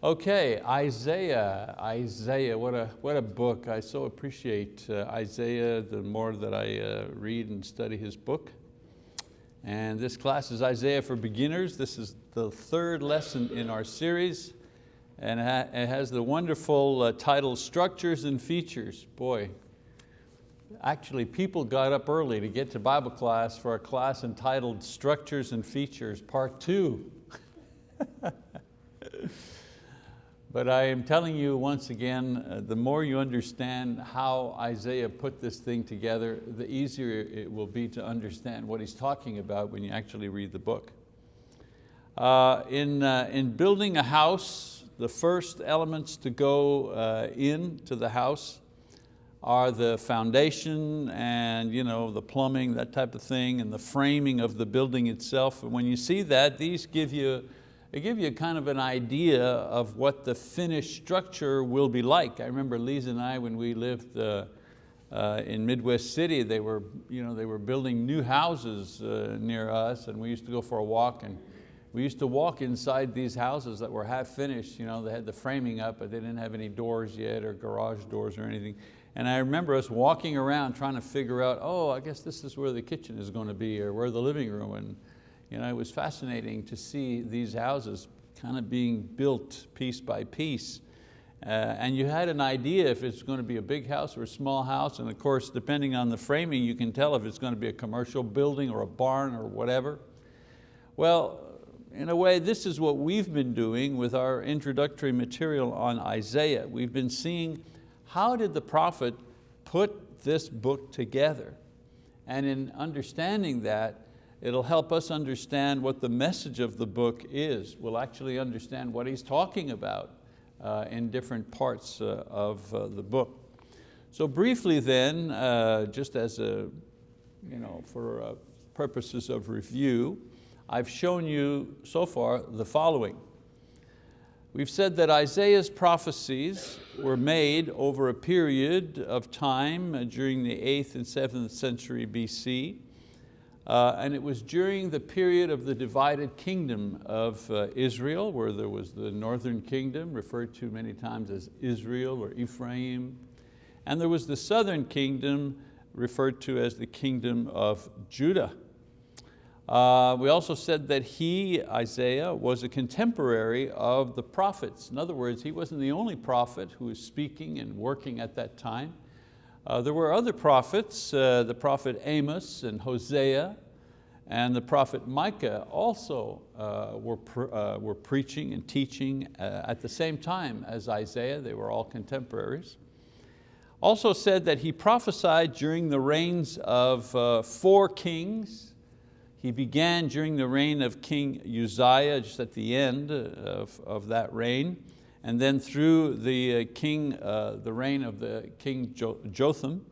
Okay, Isaiah, Isaiah, what a, what a book. I so appreciate uh, Isaiah the more that I uh, read and study his book. And this class is Isaiah for Beginners. This is the third lesson in our series. And it has the wonderful uh, title, Structures and Features. Boy, actually people got up early to get to Bible class for a class entitled Structures and Features, part two. But I am telling you once again, uh, the more you understand how Isaiah put this thing together, the easier it will be to understand what he's talking about when you actually read the book. Uh, in, uh, in building a house, the first elements to go uh, into the house are the foundation and you know, the plumbing, that type of thing, and the framing of the building itself. And when you see that, these give you they give you kind of an idea of what the finished structure will be like. I remember Lisa and I, when we lived uh, uh, in Midwest City, they were, you know, they were building new houses uh, near us and we used to go for a walk and we used to walk inside these houses that were half finished. You know, they had the framing up, but they didn't have any doors yet or garage doors or anything. And I remember us walking around trying to figure out, oh, I guess this is where the kitchen is going to be or where the living room. And, you know, it was fascinating to see these houses kind of being built piece by piece. Uh, and you had an idea if it's going to be a big house or a small house, and of course, depending on the framing, you can tell if it's going to be a commercial building or a barn or whatever. Well, in a way, this is what we've been doing with our introductory material on Isaiah. We've been seeing how did the prophet put this book together? And in understanding that, It'll help us understand what the message of the book is. We'll actually understand what he's talking about uh, in different parts uh, of uh, the book. So briefly then, uh, just as a, you know, for uh, purposes of review, I've shown you so far the following. We've said that Isaiah's prophecies were made over a period of time uh, during the 8th and 7th century BC. Uh, and it was during the period of the divided kingdom of uh, Israel, where there was the northern kingdom, referred to many times as Israel or Ephraim, and there was the southern kingdom, referred to as the kingdom of Judah. Uh, we also said that he, Isaiah, was a contemporary of the prophets. In other words, he wasn't the only prophet who was speaking and working at that time. Uh, there were other prophets, uh, the prophet Amos and Hosea, and the prophet Micah also uh, were, uh, were preaching and teaching uh, at the same time as Isaiah. They were all contemporaries. Also said that he prophesied during the reigns of four kings. He began during the reign of King Uzziah, just at the end of, of that reign and then through the uh, king, uh, the reign of the king Jotham,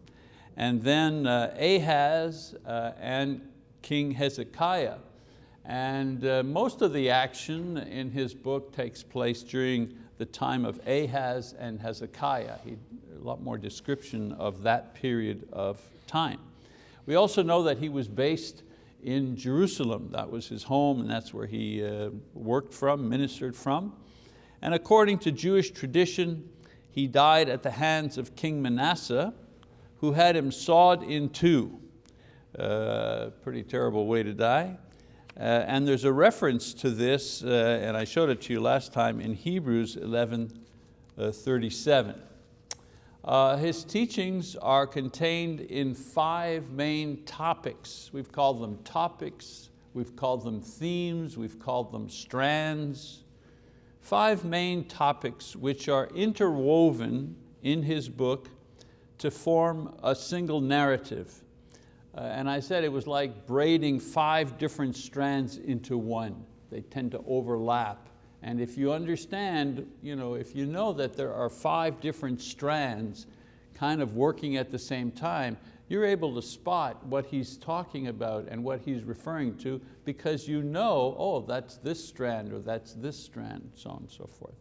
and then uh, Ahaz and King Hezekiah. And most of the action in his book takes place during the time of Ahaz and Hezekiah. He, a lot more description of that period of time. We also know that he was based in Jerusalem. That was his home and that's where he uh, worked from, ministered from. And according to Jewish tradition, he died at the hands of King Manasseh, who had him sawed in two. Uh, pretty terrible way to die. Uh, and there's a reference to this, uh, and I showed it to you last time in Hebrews 11, uh, 37. Uh, his teachings are contained in five main topics. We've called them topics, we've called them themes, we've called them strands, five main topics which are interwoven in his book to form a single narrative. Uh, and I said it was like braiding five different strands into one. They tend to overlap. And if you understand, you know, if you know that there are five different strands kind of working at the same time, you're able to spot what he's talking about and what he's referring to because you know, oh, that's this strand or that's this strand, so on and so forth.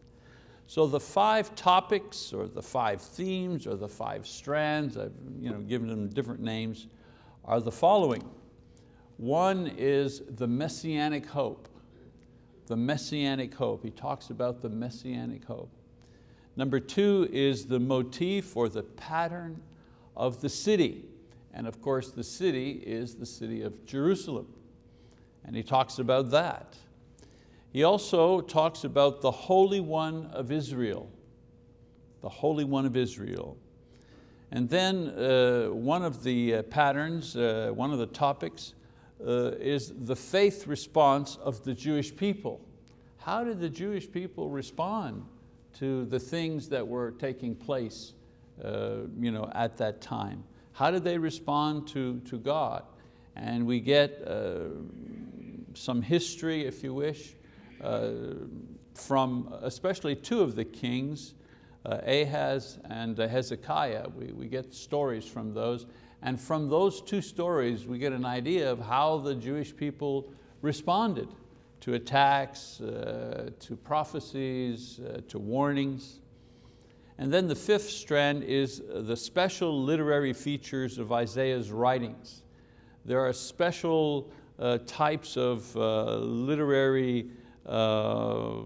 So the five topics or the five themes or the five strands, I've you know, given them different names, are the following. One is the messianic hope. the messianic hope. He talks about the messianic hope. Number two is the motif or the pattern of the city. And of course the city is the city of Jerusalem. And he talks about that. He also talks about the Holy One of Israel, the Holy One of Israel. And then uh, one of the uh, patterns, uh, one of the topics uh, is the faith response of the Jewish people. How did the Jewish people respond to the things that were taking place uh, you know, at that time? How did they respond to, to God? And we get uh, some history, if you wish, uh, from especially two of the kings, uh, Ahaz and Hezekiah. We, we get stories from those. And from those two stories, we get an idea of how the Jewish people responded to attacks, uh, to prophecies, uh, to warnings. And then the fifth strand is the special literary features of Isaiah's writings. There are special uh, types of uh, literary, uh,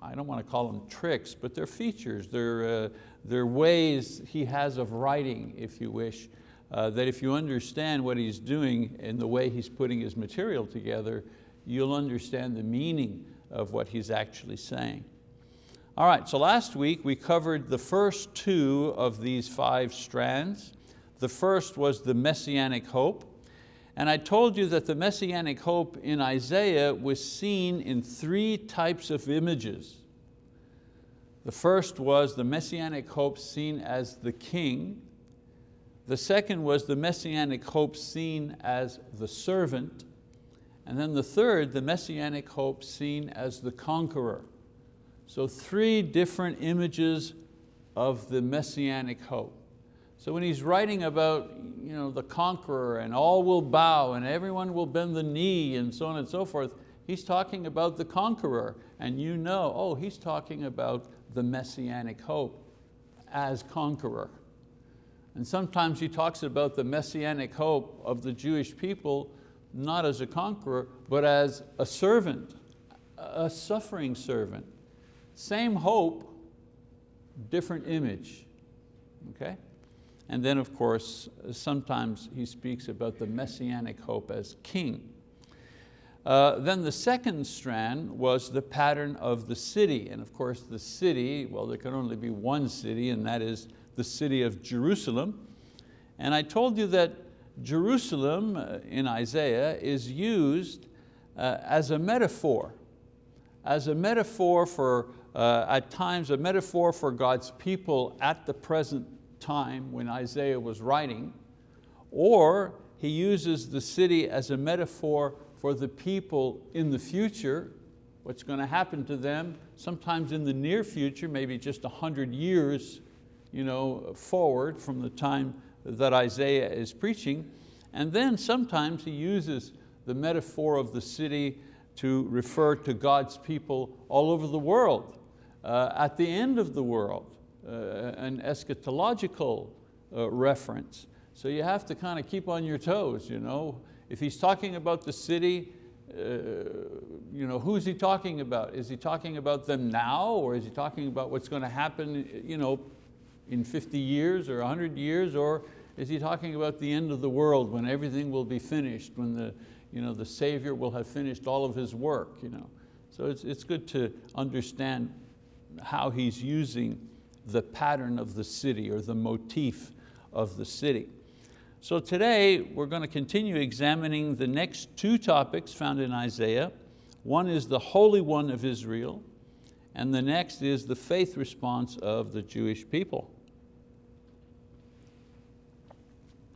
I don't want to call them tricks, but they're features, they're, uh, they're ways he has of writing, if you wish, uh, that if you understand what he's doing and the way he's putting his material together, you'll understand the meaning of what he's actually saying. All right, so last week we covered the first two of these five strands. The first was the messianic hope. And I told you that the messianic hope in Isaiah was seen in three types of images. The first was the messianic hope seen as the king. The second was the messianic hope seen as the servant. And then the third, the messianic hope seen as the conqueror. So three different images of the messianic hope. So when he's writing about you know, the conqueror and all will bow and everyone will bend the knee and so on and so forth, he's talking about the conqueror and you know, oh, he's talking about the messianic hope as conqueror. And sometimes he talks about the messianic hope of the Jewish people not as a conqueror, but as a servant, a suffering servant. Same hope, different image, okay? And then of course, sometimes he speaks about the messianic hope as king. Uh, then the second strand was the pattern of the city. And of course the city, well there can only be one city and that is the city of Jerusalem. And I told you that Jerusalem uh, in Isaiah is used uh, as a metaphor, as a metaphor for, uh, at times a metaphor for God's people at the present time when Isaiah was writing, or he uses the city as a metaphor for the people in the future, what's going to happen to them, sometimes in the near future, maybe just a hundred years you know, forward from the time that Isaiah is preaching. And then sometimes he uses the metaphor of the city to refer to God's people all over the world, uh, at the end of the world, uh, an eschatological uh, reference. So you have to kind of keep on your toes. You know? If he's talking about the city, uh, you know, who's he talking about? Is he talking about them now or is he talking about what's going to happen you know, in 50 years or 100 years or is he talking about the end of the world when everything will be finished, when the, you know, the Savior will have finished all of his work? You know? So it's, it's good to understand how he's using the pattern of the city or the motif of the city. So today we're going to continue examining the next two topics found in Isaiah. One is the Holy One of Israel, and the next is the faith response of the Jewish people.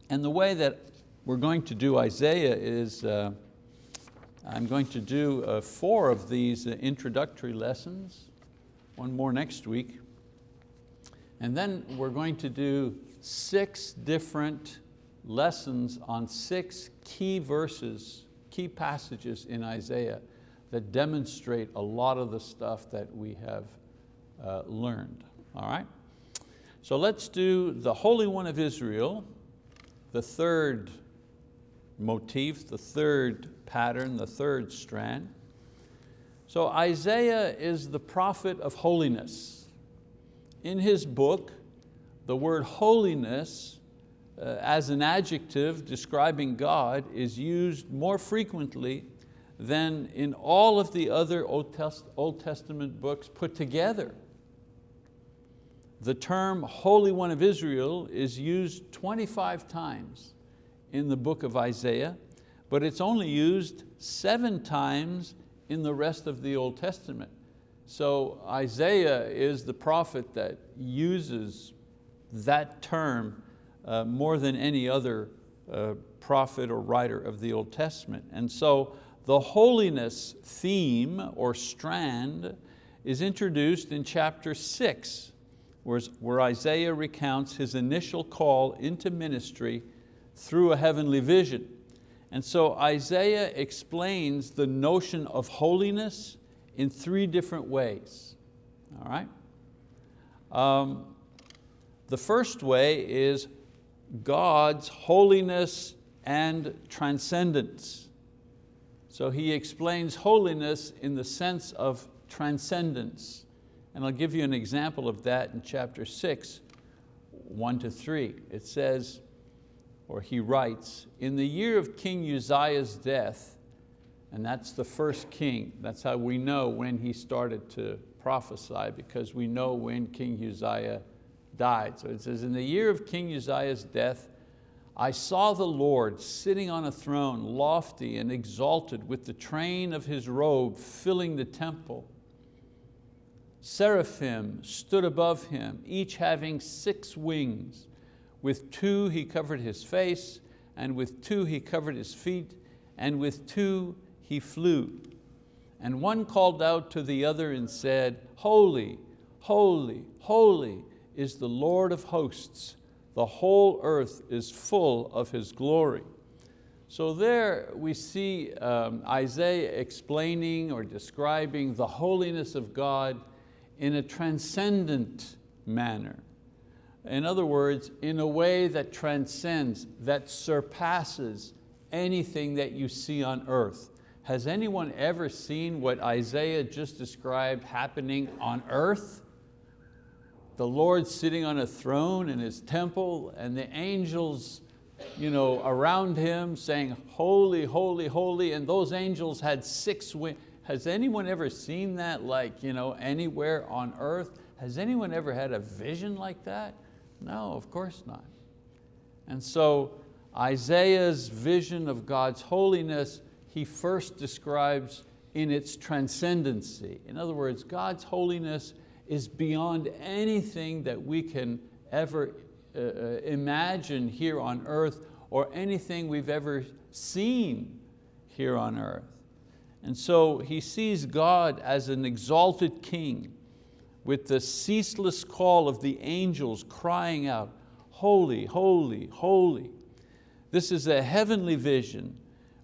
And the way that we're going to do Isaiah is, uh, I'm going to do uh, four of these uh, introductory lessons, one more next week. And then we're going to do six different lessons on six key verses, key passages in Isaiah that demonstrate a lot of the stuff that we have uh, learned, all right? So let's do the Holy One of Israel, the third motif, the third pattern, the third strand. So Isaiah is the prophet of holiness. In his book, the word holiness uh, as an adjective describing God is used more frequently than in all of the other Old, Test Old Testament books put together. The term Holy One of Israel is used 25 times in the book of Isaiah, but it's only used seven times in the rest of the Old Testament. So Isaiah is the prophet that uses that term uh, more than any other uh, prophet or writer of the Old Testament. And so the holiness theme or strand is introduced in chapter six, where Isaiah recounts his initial call into ministry through a heavenly vision. And so Isaiah explains the notion of holiness in three different ways, all right? Um, the first way is God's holiness and transcendence. So he explains holiness in the sense of transcendence. And I'll give you an example of that in chapter six, one to three. It says, or he writes, in the year of King Uzziah's death, and that's the first king, that's how we know when he started to prophesy because we know when King Uzziah died. So it says, in the year of King Uzziah's death, I saw the Lord sitting on a throne, lofty and exalted with the train of his robe filling the temple. Seraphim stood above him, each having six wings. With two he covered his face, and with two he covered his feet, and with two he flew. And one called out to the other and said, Holy, holy, holy is the Lord of hosts. The whole earth is full of His glory. So there we see um, Isaiah explaining or describing the holiness of God in a transcendent manner. In other words, in a way that transcends, that surpasses anything that you see on earth. Has anyone ever seen what Isaiah just described happening on earth? The Lord sitting on a throne in His temple and the angels you know, around Him saying, holy, holy, holy, and those angels had six wings. Has anyone ever seen that like you know, anywhere on earth? Has anyone ever had a vision like that? No, of course not. And so Isaiah's vision of God's holiness, he first describes in its transcendency. In other words, God's holiness is beyond anything that we can ever uh, uh, imagine here on earth or anything we've ever seen here on earth. And so he sees God as an exalted king with the ceaseless call of the angels crying out, holy, holy, holy. This is a heavenly vision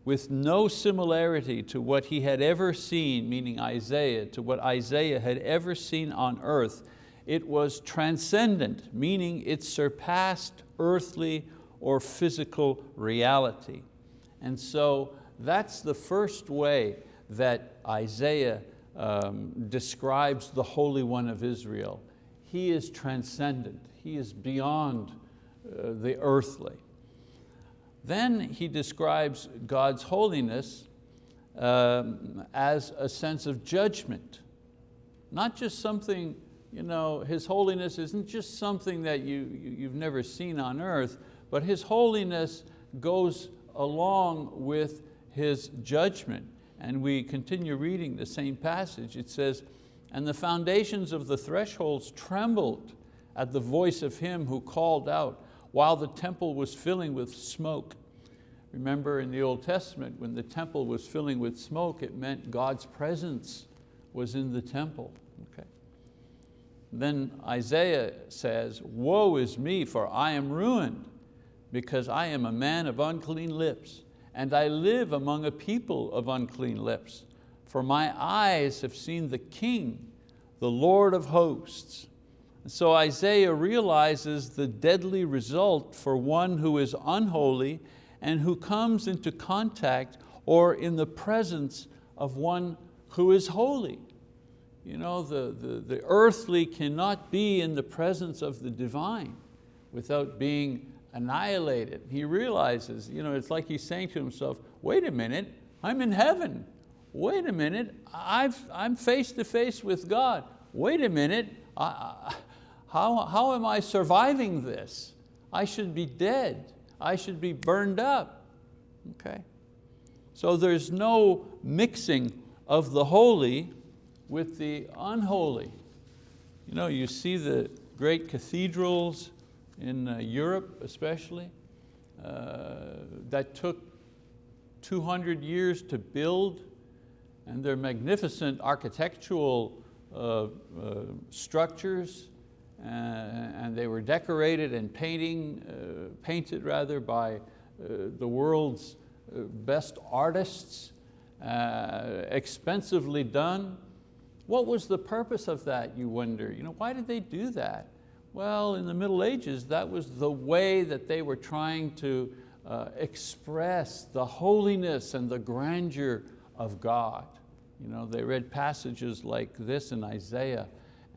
with no similarity to what he had ever seen, meaning Isaiah, to what Isaiah had ever seen on earth. It was transcendent, meaning it surpassed earthly or physical reality. And so that's the first way that Isaiah um, describes the Holy One of Israel. He is transcendent, He is beyond uh, the earthly. Then he describes God's holiness um, as a sense of judgment. Not just something, you know, His holiness isn't just something that you, you've never seen on earth, but His holiness goes along with His judgment and we continue reading the same passage, it says, and the foundations of the thresholds trembled at the voice of him who called out while the temple was filling with smoke. Remember in the Old Testament, when the temple was filling with smoke, it meant God's presence was in the temple. Okay. Then Isaiah says, woe is me, for I am ruined, because I am a man of unclean lips and I live among a people of unclean lips. For my eyes have seen the King, the Lord of hosts. So Isaiah realizes the deadly result for one who is unholy and who comes into contact or in the presence of one who is holy. You know, the, the, the earthly cannot be in the presence of the divine without being annihilated. He realizes, you know, it's like he's saying to himself, wait a minute, I'm in heaven. Wait a minute, I've, I'm face to face with God. Wait a minute, I, how, how am I surviving this? I should be dead. I should be burned up. Okay? So there's no mixing of the holy with the unholy. You know, you see the great cathedrals in uh, Europe especially, uh, that took 200 years to build and they're magnificent architectural uh, uh, structures uh, and they were decorated and painting, uh, painted rather by the world's best artists, expensively done. What was the purpose of that, you wonder? You know, why did they do that? Well, in the Middle Ages, that was the way that they were trying to uh, express the holiness and the grandeur of God. You know, they read passages like this in Isaiah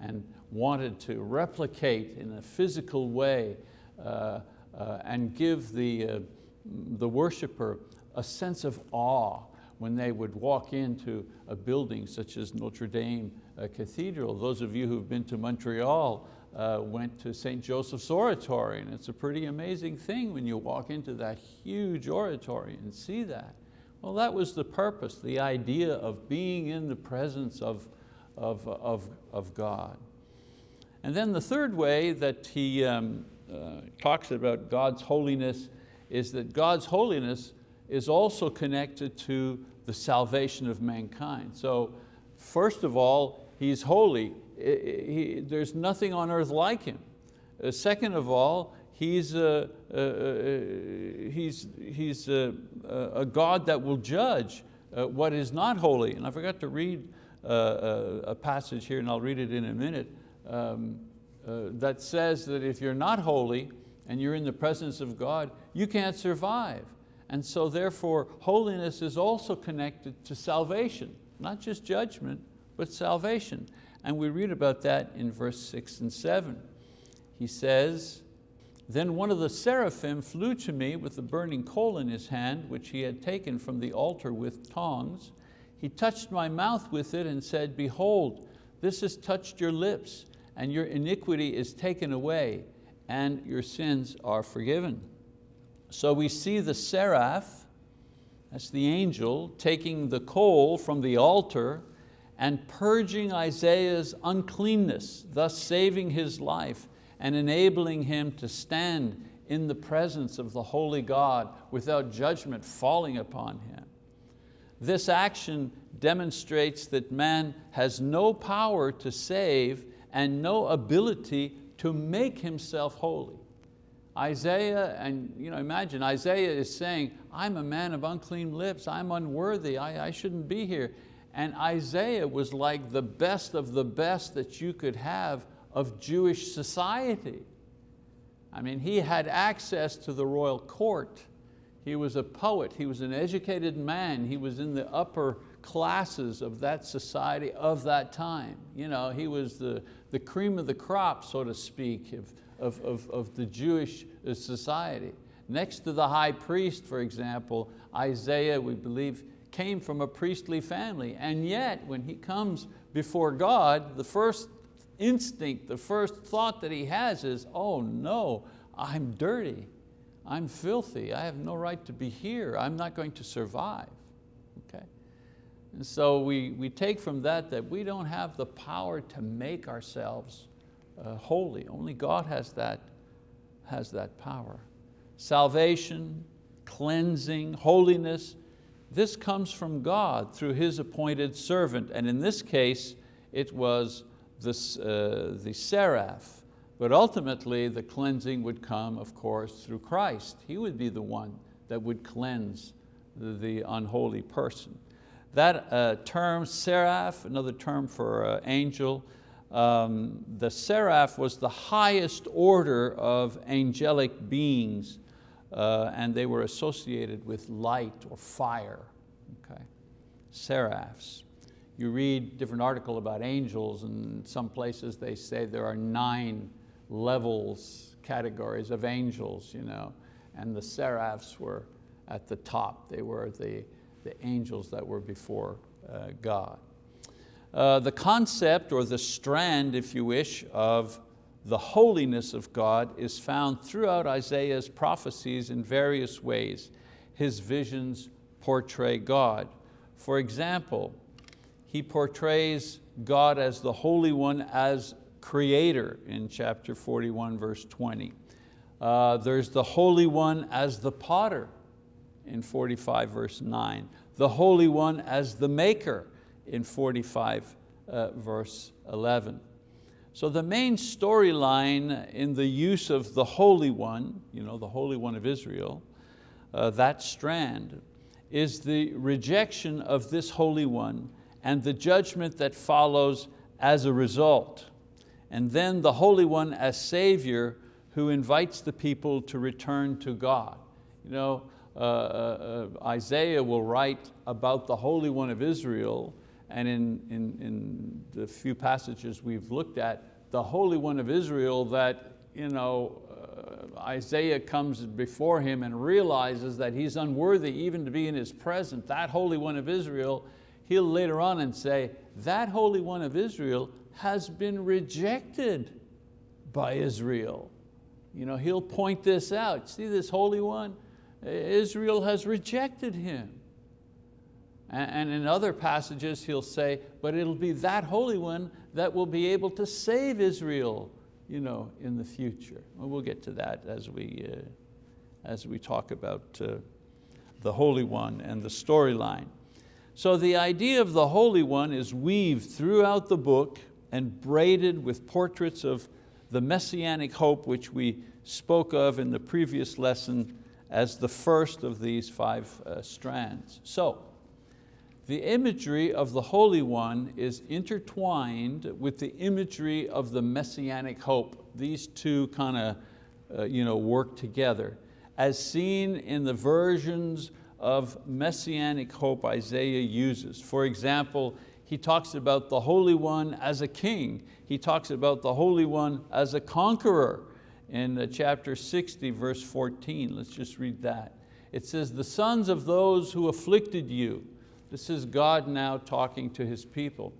and wanted to replicate in a physical way uh, uh, and give the, uh, the worshiper a sense of awe when they would walk into a building such as Notre Dame uh, Cathedral. Those of you who've been to Montreal uh, went to St. Joseph's Oratory and it's a pretty amazing thing when you walk into that huge oratory and see that. Well, that was the purpose, the idea of being in the presence of, of, of, of God. And then the third way that he um, uh, talks about God's holiness is that God's holiness is also connected to the salvation of mankind. So first of all, He's holy. He, there's nothing on earth like Him. Uh, second of all, He's, a, uh, uh, he's, he's a, God that will judge uh, what is not holy. And I forgot to read uh, a, a, passage here, and I'll read it in a minute, um, that says that if you're not holy and you're in the presence of God, you can't survive. And so therefore, holiness is also connected to salvation, not just judgment, but salvation. And we read about that in verse six and seven. He says, then one of the seraphim flew to me with a burning coal in his hand, which he had taken from the altar with tongs. He touched my mouth with it and said, behold, this has touched your lips, and your iniquity is taken away, and your sins are forgiven. So we see the seraph, that's the angel, taking the coal from the altar and purging Isaiah's uncleanness, thus saving his life and enabling him to stand in the presence of the holy God without judgment falling upon him. This action demonstrates that man has no power to save and no ability to make himself holy. Isaiah, and you know, imagine, Isaiah is saying, I'm a man of unclean lips, I'm unworthy, I, I shouldn't be here. And Isaiah was like the best of the best that you could have of Jewish society. I mean, he had access to the royal court. He was a poet, he was an educated man, he was in the upper classes of that society of that time. You know, he was the, the cream of the crop, so to speak, of, of, of, of the Jewish uh, society. Next to the high priest, for example, Isaiah, we believe, came from a priestly family. And yet, when he comes before God, the first instinct, the first thought that he has is, oh no, I'm dirty, I'm filthy, I have no right to be here, I'm not going to survive. Okay? And so we, we take from that that we don't have the power to make ourselves uh, holy. Only God has that, has that power. Salvation, cleansing, holiness, this comes from God through His appointed servant. And in this case, it was the, uh, the seraph. But ultimately, the cleansing would come, of course, through Christ. He would be the one that would cleanse the, the unholy person. That uh, term, seraph, another term for uh, angel, um, the seraph was the highest order of angelic beings uh, and they were associated with light or fire, okay? Seraphs. you read different article about angels and some places they say there are nine levels, categories of angels, you know, and the seraphs were at the top. They were the, the angels that were before uh, God. Uh, the concept or the strand, if you wish, of the holiness of God is found throughout Isaiah's prophecies in various ways. His visions portray God. For example, he portrays God as the Holy One as creator in chapter 41, verse 20. Uh, there's the Holy One as the potter in 45, verse 9. The Holy One as the maker in 45, uh, verse 11. So the main storyline in the use of the Holy One, you know, the Holy One of Israel, uh, that strand, is the rejection of this Holy One and the judgment that follows as a result. And then the Holy One as Savior who invites the people to return to God. You know, uh, uh, uh Isaiah will write about the Holy One of Israel and in, in, in the few passages we've looked at, the Holy One of Israel that you know, uh, Isaiah comes before him and realizes that he's unworthy even to be in his presence, that Holy One of Israel, he'll later on and say, that Holy One of Israel has been rejected by Israel. You know, he'll point this out. See this Holy One? Israel has rejected him. And in other passages he'll say, but it'll be that Holy One that will be able to save Israel you know, in the future. Well, we'll get to that as we, uh, as we talk about uh, the Holy One and the storyline. So the idea of the Holy One is weaved throughout the book and braided with portraits of the messianic hope which we spoke of in the previous lesson as the first of these five uh, strands. So, the imagery of the Holy One is intertwined with the imagery of the messianic hope. These two kind of uh, you know, work together. As seen in the versions of messianic hope Isaiah uses. For example, he talks about the Holy One as a king. He talks about the Holy One as a conqueror in chapter 60, verse 14. Let's just read that. It says, the sons of those who afflicted you, this is God now talking to His people.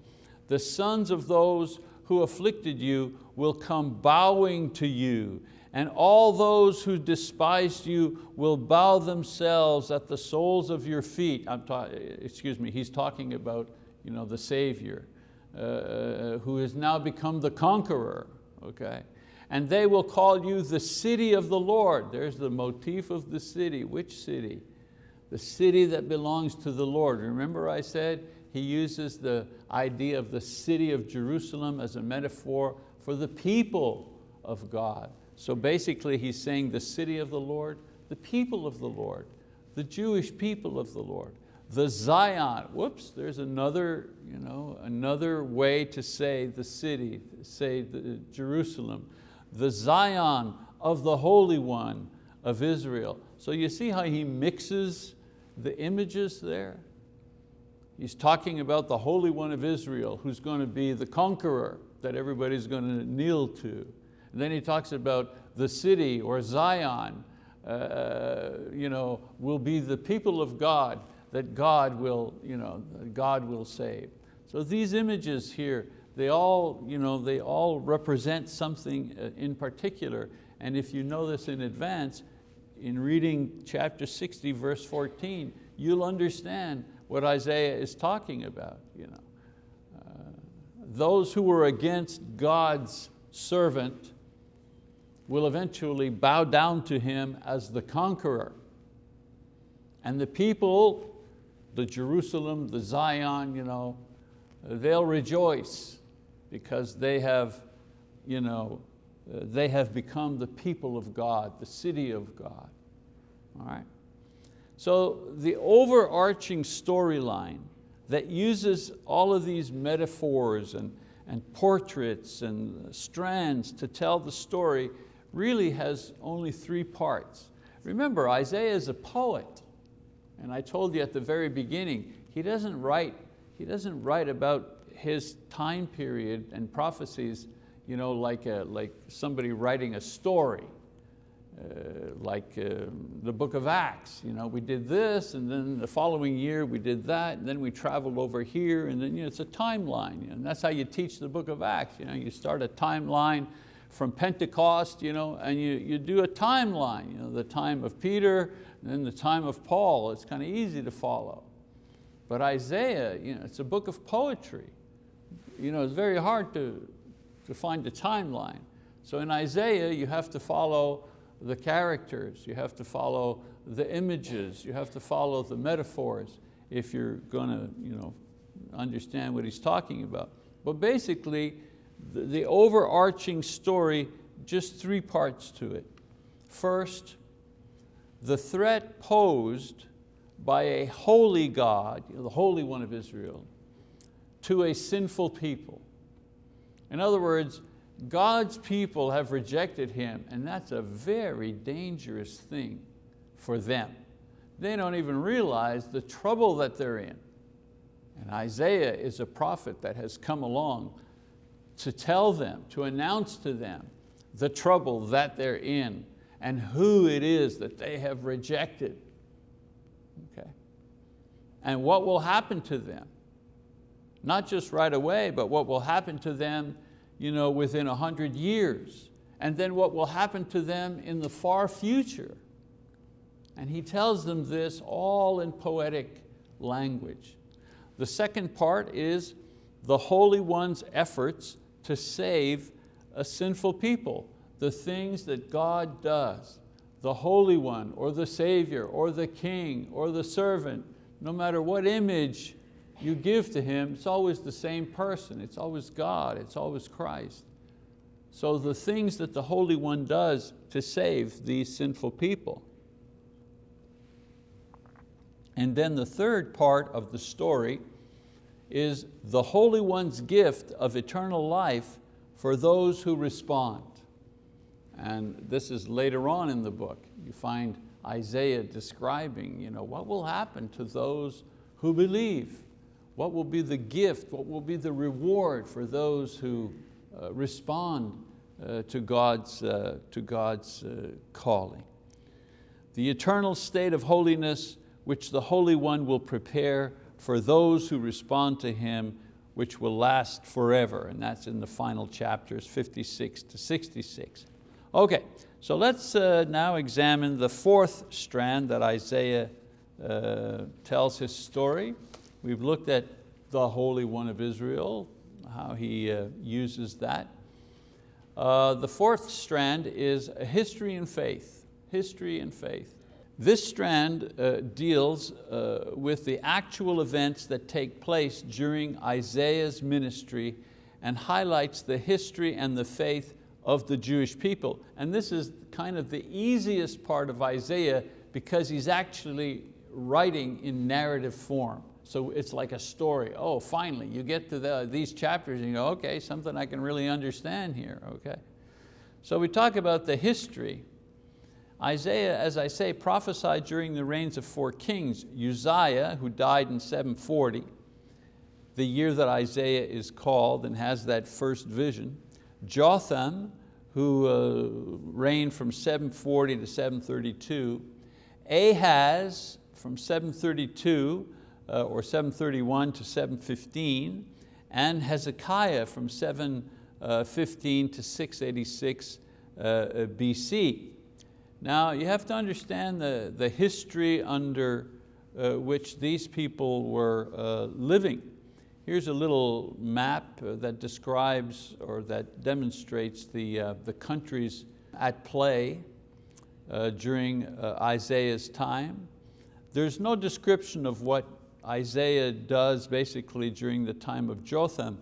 The sons of those who afflicted you will come bowing to you, and all those who despised you will bow themselves at the soles of your feet. I'm excuse me, he's talking about you know, the Savior, uh, uh, who has now become the conqueror, okay? And they will call you the city of the Lord. There's the motif of the city. Which city? The city that belongs to the Lord. Remember I said he uses the idea of the city of Jerusalem as a metaphor for the people of God. So basically he's saying the city of the Lord, the people of the Lord, the Jewish people of the Lord, the Zion. Whoops, there's another, you know, another way to say the city, say the Jerusalem, the Zion of the Holy One of Israel. So you see how he mixes the images there? He's talking about the Holy One of Israel who's going to be the conqueror that everybody's going to kneel to. And then he talks about the city or Zion uh, you know, will be the people of God that God will, you know, God will save. So these images here, they all, you know, they all represent something uh, in particular. And if you know this in advance, in reading chapter 60, verse 14, you'll understand what Isaiah is talking about. You know. Uh, those who were against God's servant will eventually bow down to him as the conqueror. And the people, the Jerusalem, the Zion, you know, they'll rejoice because they have you know, Uh, they have become the people of God, the city of God. All right? So the overarching storyline that uses all of these metaphors and, and portraits and strands to tell the story really has only three parts. Remember, Isaiah is a poet. And I told you at the very beginning, he doesn't write he doesn't write about his time period and prophecies you know, like, a, like somebody writing a story. Uh, like uh, the book of Acts. You know, we did this and then the following year we did that and then we traveled over here and then you know, it's a timeline. You know, and that's how you teach the book of Acts. You, know, you start a timeline from Pentecost you know, and you, you do a timeline. You know, the time of Peter and then the time of Paul. It's kind of easy to follow. But Isaiah, you know, it's a book of poetry. You know, it's very hard to, to find a timeline. So in Isaiah, you have to follow the characters, you have to follow the images, you have to follow the metaphors if you're going to you know, understand what he's talking about. But basically, the, the overarching story, just three parts to it. First, the threat posed by a holy God, the Holy One of Israel, to a sinful people. In other words, God's people have rejected Him and that's a very dangerous thing for them. They don't even realize the trouble that they're in. And Isaiah is a prophet that has come along to tell them, to announce to them the trouble that they're in and who it is that they have rejected. Okay. And what will happen to them. Not just right away, but what will happen to them you know, within a hundred years, and then what will happen to them in the far future. And he tells them this all in poetic language. The second part is the Holy One's efforts to save a sinful people, the things that God does. The Holy One, or the Savior, or the King, or the servant, no matter what image you give to Him, it's always the same person. It's always God, it's always Christ. So the things that the Holy One does to save these sinful people. And then the third part of the story is the Holy One's gift of eternal life for those who respond. And this is later on in the book. You find Isaiah describing you know, what will happen to those who believe. What will be the gift, what will be the reward for those who uh, respond uh, to God's, uh, to God's uh, calling. The eternal state of holiness which the Holy One will prepare for those who respond to Him which will last forever. And that's in the final chapters 56 to 66. Okay, so let's uh, now examine the fourth strand that Isaiah uh, tells his story. We've looked at the Holy One of Israel, how he uh, uses that. Uh, the fourth strand is history and faith, history and faith. This strand uh, deals uh, with the actual events that take place during Isaiah's ministry and highlights the history and the faith of the Jewish people. And this is kind of the easiest part of Isaiah because he's actually writing in narrative form. So it's like a story. Oh, finally, you get to the, these chapters and you go, okay, something I can really understand here, okay. So we talk about the history. Isaiah, as I say, prophesied during the reigns of four kings. Uzziah, who died in 740, the year that Isaiah is called and has that first vision. Jotham, who uh, reigned from 740 to 732. Ahaz, from 732 uh, or 731 to 715, and Hezekiah from 715 to 686 uh, uh BC. Now you have to understand the, the history under uh, which these people were living. Here's a little map that describes or that demonstrates the, uh, the countries at play uh, during uh, Isaiah's time. There's no description of what Isaiah does basically during the time of Jotham,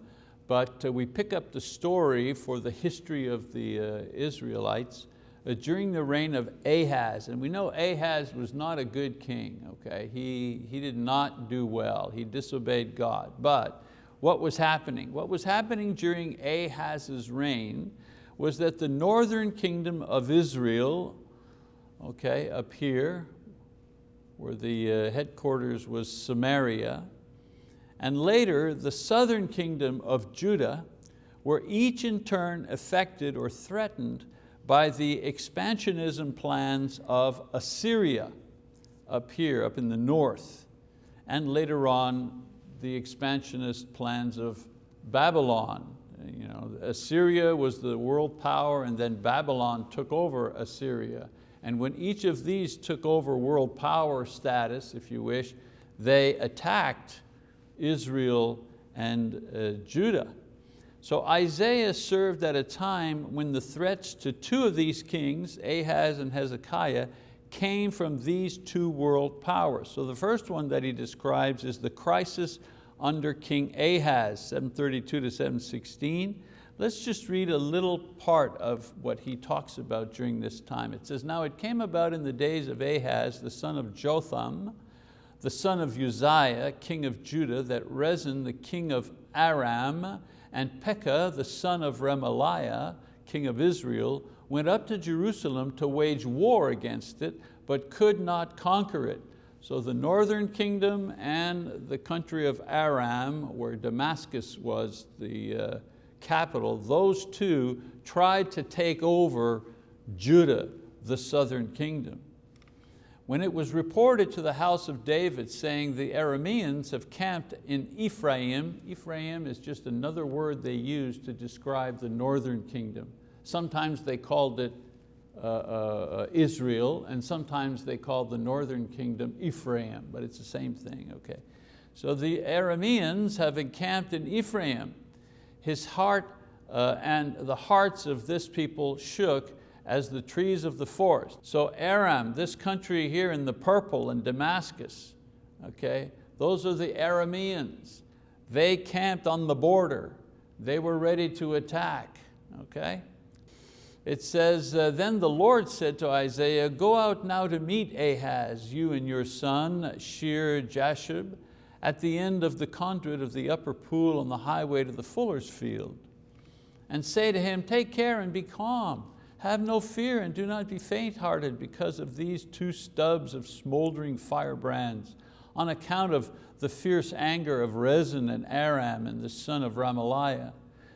but uh, we pick up the story for the history of the uh, Israelites uh, during the reign of Ahaz. And we know Ahaz was not a good king, okay? He, he did not do well, he disobeyed God. But what was happening? What was happening during Ahaz's reign was that the northern kingdom of Israel, okay, up here, where the uh, headquarters was Samaria, and later the southern kingdom of Judah, were each in turn affected or threatened by the expansionism plans of Assyria up here, up in the north, and later on the expansionist plans of Babylon. You know, Assyria was the world power and then Babylon took over Assyria. And when each of these took over world power status, if you wish, they attacked Israel and uh, Judah. So Isaiah served at a time when the threats to two of these kings, Ahaz and Hezekiah, came from these two world powers. So the first one that he describes is the crisis under King Ahaz, 732 to 716. Let's just read a little part of what he talks about during this time. It says, now it came about in the days of Ahaz, the son of Jotham, the son of Uzziah, king of Judah, that Rezin, the king of Aram, and Pekah, the son of Remaliah, king of Israel, went up to Jerusalem to wage war against it, but could not conquer it. So the northern kingdom and the country of Aram, where Damascus was the uh, capital, those two tried to take over Judah, the southern kingdom. When it was reported to the house of David saying the Arameans have camped in Ephraim, Ephraim is just another word they use to describe the northern kingdom. Sometimes they called it uh, uh, Israel, and sometimes they called the northern kingdom Ephraim, but it's the same thing, okay. So the Arameans have encamped in Ephraim. His heart uh, and the hearts of this people shook as the trees of the forest. So Aram, this country here in the purple in Damascus, okay, those are the Arameans. They camped on the border. They were ready to attack, okay? It says, uh, then the Lord said to Isaiah, go out now to meet Ahaz, you and your son, Shear Jashub, at the end of the conduit of the upper pool on the highway to the fuller's field. And say to him, take care and be calm. Have no fear and do not be faint-hearted because of these two stubs of smoldering firebrands, on account of the fierce anger of Rezin and Aram and the son of Remaliah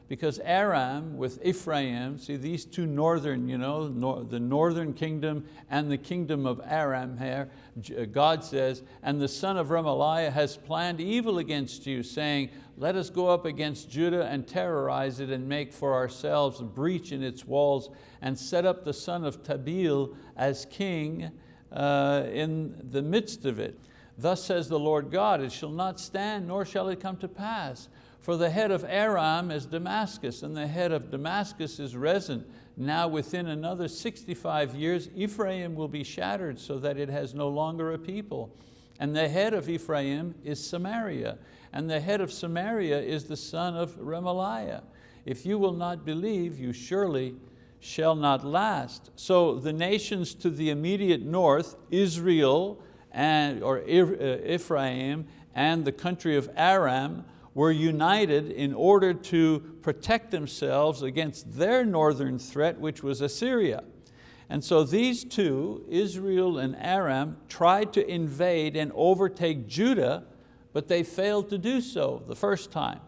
because Aram with Ephraim, see these two northern, you know, nor, the northern kingdom and the kingdom of Aram here, uh, God says, and the son of Remaliah has planned evil against you, saying, let us go up against Judah and terrorize it and make for ourselves a breach in its walls and set up the son of Tabeel as king uh, in the midst of it. Thus says the Lord God, it shall not stand, nor shall it come to pass. For the head of Aram is Damascus, and the head of Damascus is Rezin. Now within another 65 years, Ephraim will be shattered so that it has no longer a people. And the head of Ephraim is Samaria, and the head of Samaria is the son of Remaliah. If you will not believe, you surely shall not last. So the nations to the immediate north, Israel, and, or uh, Ephraim, and the country of Aram, were united in order to protect themselves against their northern threat, which was Assyria. And so these two, Israel and Aram, tried to invade and overtake Judah, but they failed to do so the first time.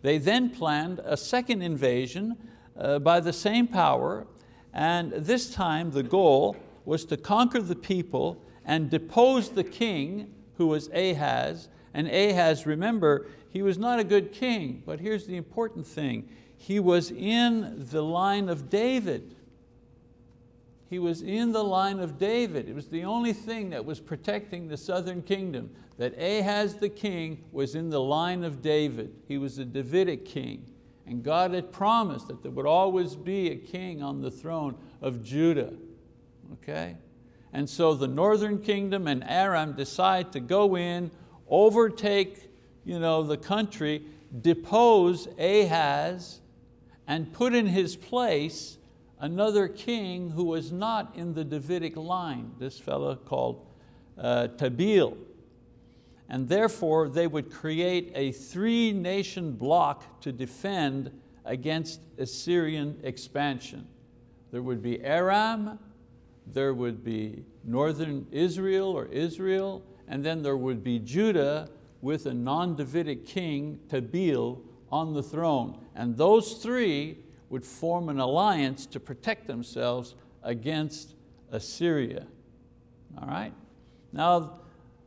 They then planned a second invasion uh, by the same power, and this time the goal was to conquer the people and depose the king, who was Ahaz, and Ahaz, remember, he was not a good king, but here's the important thing. He was in the line of David. He was in the line of David. It was the only thing that was protecting the southern kingdom, that Ahaz the king was in the line of David. He was a Davidic king. And God had promised that there would always be a king on the throne of Judah. Okay? And so the northern kingdom and Aram decide to go in, overtake you know, the country, depose Ahaz and put in his place another king who was not in the Davidic line, this fellow called uh, Tabeel. And therefore they would create a three nation block to defend against Assyrian expansion. There would be Aram, there would be northern Israel or Israel, and then there would be Judah with a non-Davidic king, Tabeel, on the throne. And those three would form an alliance to protect themselves against Assyria. All right? Now,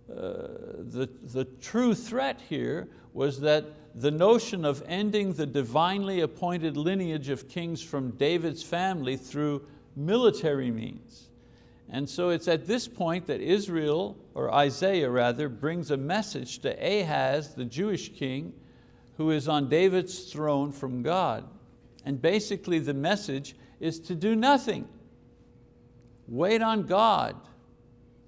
uh, the, the true threat here was that the notion of ending the divinely appointed lineage of kings from David's family through military means. And so it's at this point that Israel, or Isaiah rather, brings a message to Ahaz, the Jewish king, who is on David's throne from God. And basically the message is to do nothing. Wait on God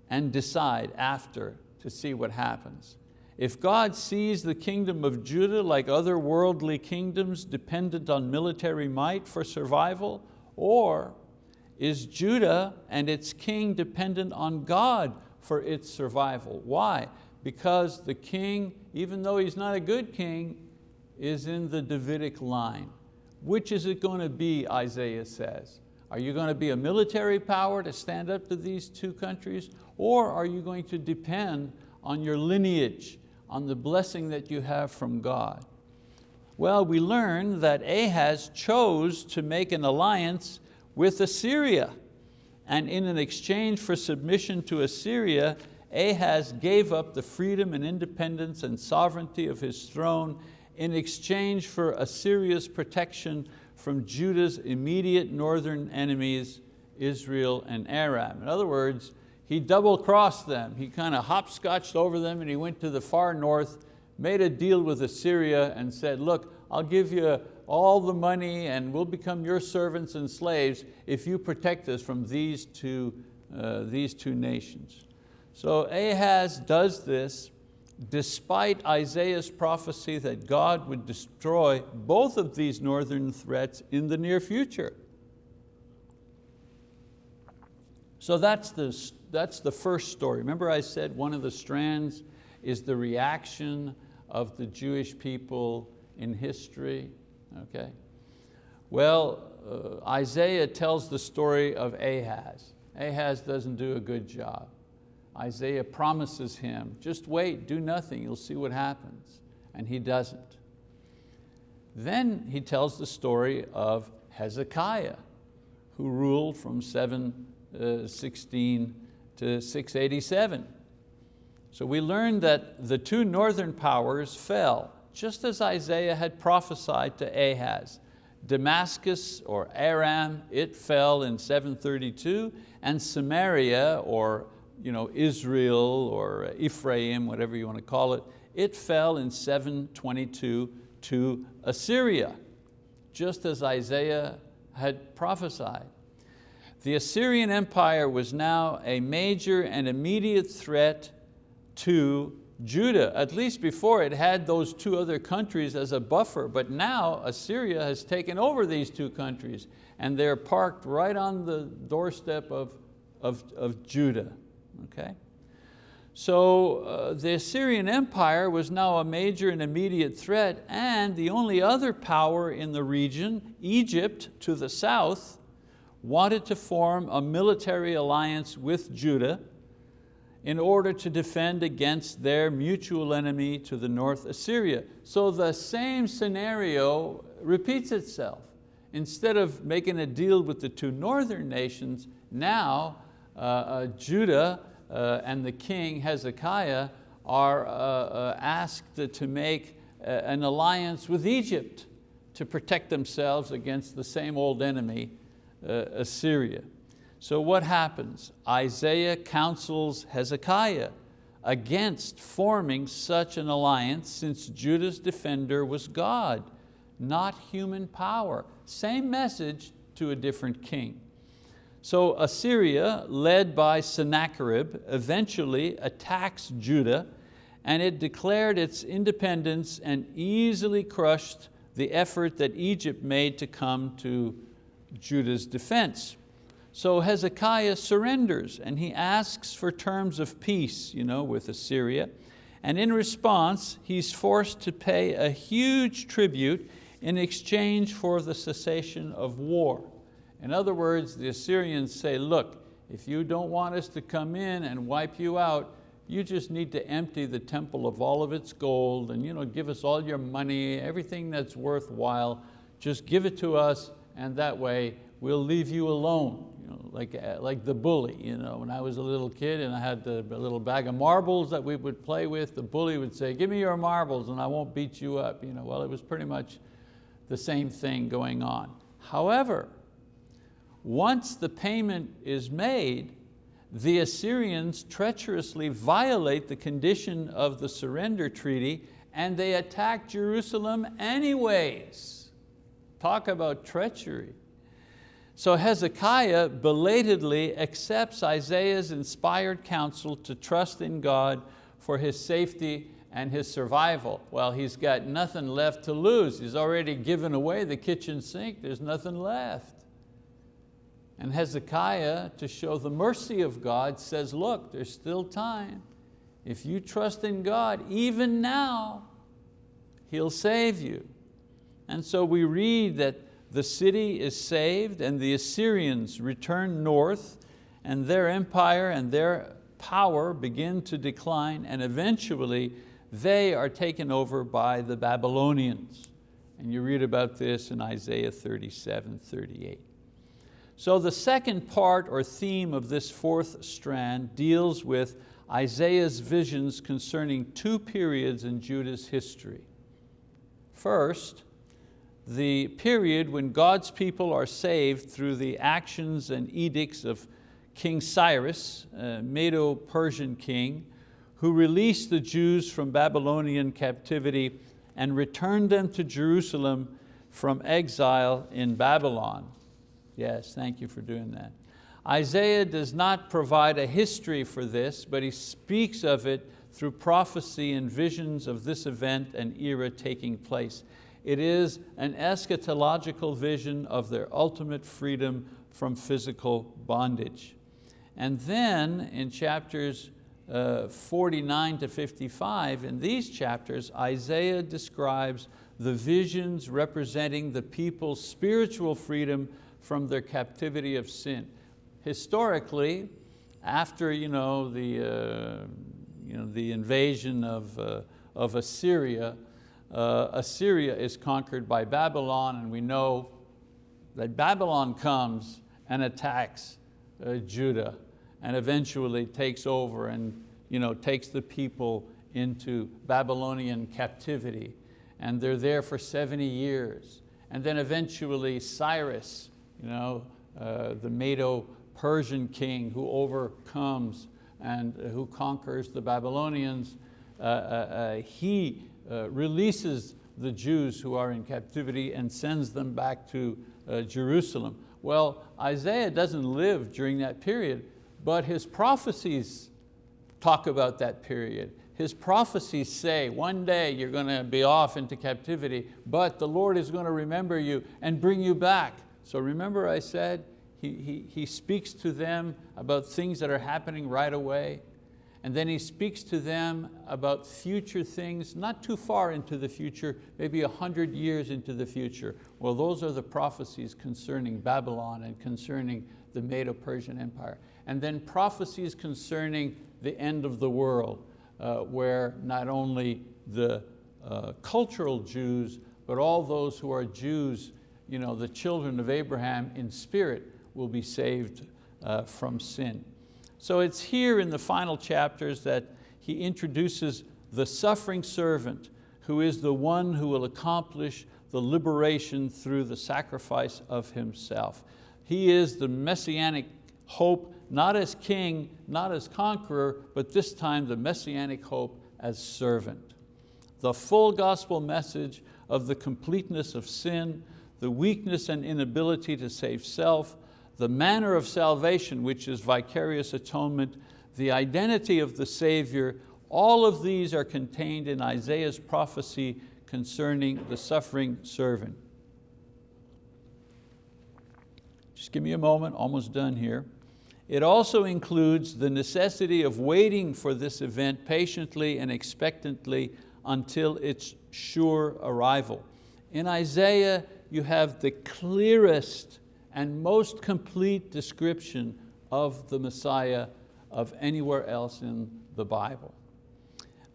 and decide after to see what happens. If God sees the kingdom of Judah like other worldly kingdoms dependent on military might for survival, or is Judah and its king dependent on God for its survival? Why? Because the king, even though he's not a good king, is in the Davidic line. Which is it going to be, Isaiah says? Are you going to be a military power to stand up to these two countries? Or are you going to depend on your lineage, on the blessing that you have from God? Well, we learn that Ahaz chose to make an alliance with Assyria. And in an exchange for submission to Assyria, Ahaz gave up the freedom and independence and sovereignty of his throne in exchange for Assyria's protection from Judah's immediate northern enemies, Israel and Aram. In other words, he double crossed them. He kind of hopscotched over them and he went to the far north, made a deal with Assyria and said, look, I'll give you all the money and we'll become your servants and slaves if you protect us from these two, uh, these two nations. So Ahaz does this despite Isaiah's prophecy that God would destroy both of these northern threats in the near future. So that's the, that's the first story. Remember I said one of the strands is the reaction of the Jewish people in history, okay? Well, uh, Isaiah tells the story of Ahaz. Ahaz doesn't do a good job. Isaiah promises him, just wait, do nothing, you'll see what happens. And he doesn't. Then he tells the story of Hezekiah, who ruled from 716 uh, to 687. So we learn that the two northern powers fell, just as Isaiah had prophesied to Ahaz. Damascus or Aram, it fell in 732, and Samaria or you know, Israel or Ephraim, whatever you want to call it, it fell in 722 to Assyria, just as Isaiah had prophesied. The Assyrian Empire was now a major and immediate threat to Judah, at least before it had those two other countries as a buffer, but now Assyria has taken over these two countries and they're parked right on the doorstep of, of, of Judah okay? So uh, the Assyrian Empire was now a major and immediate threat and the only other power in the region, Egypt to the south, wanted to form a military alliance with Judah in order to defend against their mutual enemy to the north, Assyria. So the same scenario repeats itself. Instead of making a deal with the two northern nations, now uh, uh, Judah uh, and the king Hezekiah are uh, uh, asked to make an alliance with Egypt to protect themselves against the same old enemy, Assyria. So what happens? Isaiah counsels Hezekiah against forming such an alliance since Judah's defender was God, not human power. Same message to a different king. So Assyria, led by Sennacherib, eventually attacks Judah and it declared its independence and easily crushed the effort that Egypt made to come to Judah's defense. So Hezekiah surrenders and he asks for terms of peace you know, with Assyria. And in response, he's forced to pay a huge tribute in exchange for the cessation of war. In other words, the Assyrians say, look, if you don't want us to come in and wipe you out, you just need to empty the temple of all of its gold and you know, give us all your money, everything that's worthwhile, just give it to us and that way we'll leave you alone. You know, like, uh, like the bully. You know, when I was a little kid and I had the, little bag of marbles that we would play with, the bully would say, give me your marbles and I won't beat you up. You know, well, it was pretty much the same thing going on. However, once the payment is made, the Assyrians treacherously violate the condition of the surrender treaty and they attack Jerusalem anyways. Talk about treachery. So Hezekiah belatedly accepts Isaiah's inspired counsel to trust in God for his safety and his survival. Well, he's got nothing left to lose. He's already given away the kitchen sink. There's nothing left. And Hezekiah, to show the mercy of God, says, look, there's still time. If you trust in God, even now, He'll save you. And so we read that the city is saved and the Assyrians return north and their empire and their power begin to decline and eventually they are taken over by the Babylonians. And you read about this in Isaiah 37, 38. So the second part or theme of this fourth strand deals with Isaiah's visions concerning two periods in Judah's history. First, the period when God's people are saved through the actions and edicts of King Cyrus, a Medo-Persian king, who released the Jews from Babylonian captivity and returned them to Jerusalem from exile in Babylon. Yes, thank you for doing that. Isaiah does not provide a history for this, but he speaks of it through prophecy and visions of this event and era taking place. It is an eschatological vision of their ultimate freedom from physical bondage. And then in chapters uh, 49 to 55, in these chapters, Isaiah describes the visions representing the people's spiritual freedom from their captivity of sin. Historically, after you know, the, uh, you know, the invasion of, uh, of Assyria, uh, Assyria is conquered by Babylon and we know that Babylon comes and attacks uh, Judah and eventually takes over and you know, takes the people into Babylonian captivity. And they're there for 70 years. And then eventually Cyrus, you know, uh, the Medo-Persian king who overcomes and uh, who conquers the Babylonians, uh, uh, uh he uh, releases the Jews who are in captivity and sends them back to Jerusalem. Well, Isaiah doesn't live during that period, but his prophecies talk about that period. His prophecies say, one day you're going to be off into captivity, but the Lord is going to remember you and bring you back. So remember I said, he, he, he speaks to them about things that are happening right away. And then he speaks to them about future things, not too far into the future, maybe a hundred years into the future. Well, those are the prophecies concerning Babylon and concerning the Medo-Persian Empire. And then prophecies concerning the end of the world, uh, where not only the uh, cultural Jews, but all those who are Jews you know, the children of Abraham in spirit will be saved uh, from sin. So it's here in the final chapters that he introduces the suffering servant who is the one who will accomplish the liberation through the sacrifice of himself. He is the messianic hope, not as king, not as conqueror, but this time the messianic hope as servant. The full gospel message of the completeness of sin, the weakness and inability to save self, the manner of salvation, which is vicarious atonement, the identity of the Savior, all of these are contained in Isaiah's prophecy concerning the suffering servant. Just give me a moment, almost done here. It also includes the necessity of waiting for this event patiently and expectantly until its sure arrival. In Isaiah, you have the clearest and most complete description of the Messiah of anywhere else in the Bible.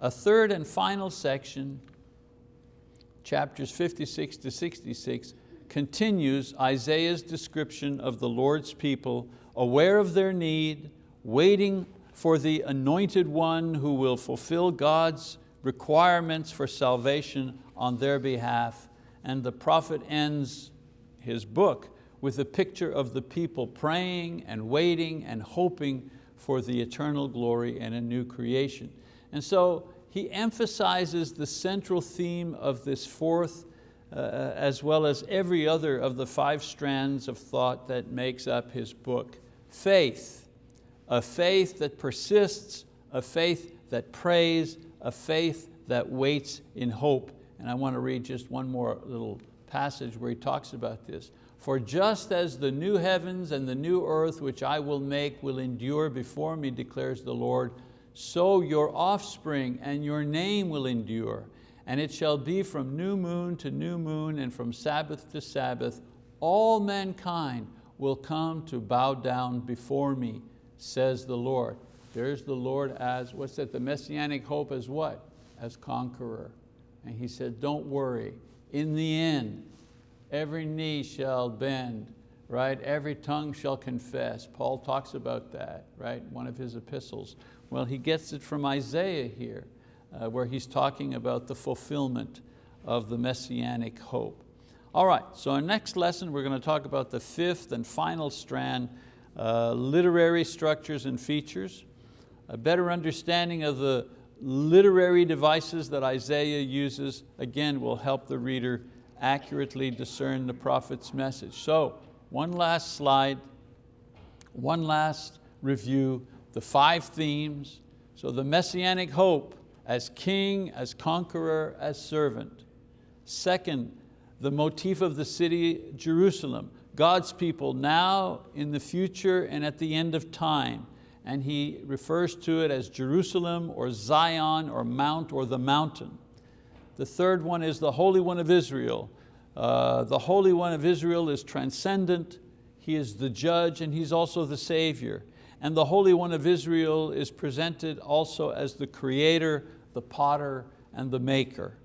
A third and final section, chapters 56 to 66, continues Isaiah's description of the Lord's people, aware of their need, waiting for the anointed one who will fulfill God's requirements for salvation on their behalf. And the prophet ends his book with a picture of the people praying and waiting and hoping for the eternal glory and a new creation. And so he emphasizes the central theme of this fourth uh, as well as every other of the five strands of thought that makes up his book. Faith, a faith that persists, a faith that prays, a faith that waits in hope. And I want to read just one more little passage where he talks about this. For just as the new heavens and the new earth which I will make will endure before me, declares the Lord, so your offspring and your name will endure. And it shall be from new moon to new moon and from Sabbath to Sabbath, all mankind will come to bow down before me, says the Lord. There's the Lord as, what's that, the messianic hope as what? As conqueror. And he said, don't worry, in the end, every knee shall bend, right? Every tongue shall confess. Paul talks about that, right? One of his epistles. Well, he gets it from Isaiah here, uh, where he's talking about the fulfillment of the messianic hope. All right, so our next lesson, we're going to talk about the fifth and final strand, uh, literary structures and features, a better understanding of the literary devices that Isaiah uses, again, will help the reader accurately discern the prophet's message. So, one last slide, one last review, the five themes. So the messianic hope as king, as conqueror, as servant. Second, the motif of the city, Jerusalem, God's people now, in the future, and at the end of time. And he refers to it as Jerusalem or Zion or Mount or the mountain. The third one is the Holy One of Israel. Uh, the Holy One of Israel is transcendent, He is the judge and He's also the Savior. And the Holy One of Israel is presented also as the creator, the potter, and the maker.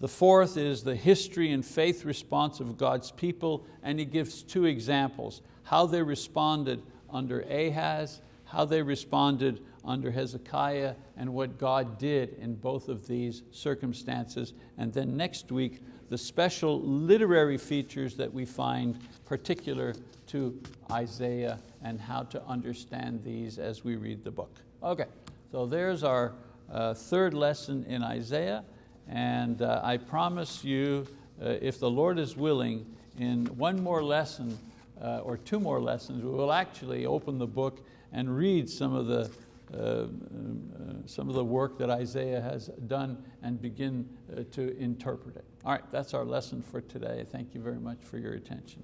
The fourth is the history and faith response of God's people, and he gives two examples, how they responded under Ahaz, how they responded under Hezekiah, and what God did in both of these circumstances. And then next week, the special literary features that we find particular to Isaiah and how to understand these as we read the book. Okay, so there's our uh, third lesson in Isaiah. And uh, I promise you, uh, if the Lord is willing, in one more lesson uh, or two more lessons, we will actually open the book and read some of the some of the work that Isaiah has done and begin uh, to interpret it. All right, that's our lesson for today. Thank you very much for your attention.